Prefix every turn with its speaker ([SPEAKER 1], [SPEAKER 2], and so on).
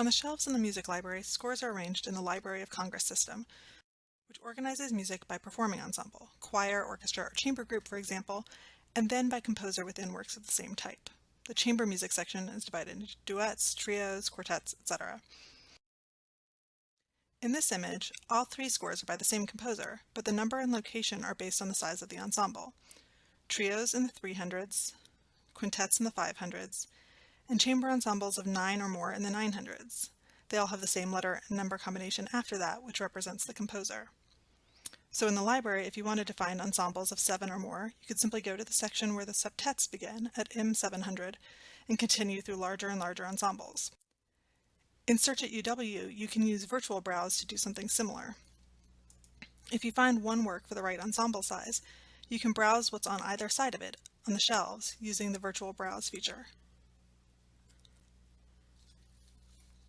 [SPEAKER 1] On the shelves in the music library, scores are arranged in the Library of Congress system, which organizes music by performing ensemble, choir, orchestra, or chamber group, for example, and then by composer within works of the same type. The chamber music section is divided into duets, trios, quartets, etc. In this image, all three scores are by the same composer, but the number and location are based on the size of the ensemble. Trios in the 300s, quintets in the 500s, and chamber ensembles of nine or more in the 900s. They all have the same letter and number combination after that, which represents the composer. So in the library, if you wanted to find ensembles of seven or more, you could simply go to the section where the septets begin at M700 and continue through larger and larger ensembles. In Search at UW, you can use Virtual Browse to do something similar. If you find one work for the right ensemble size, you can browse what's on either side of it on the shelves using the Virtual Browse feature.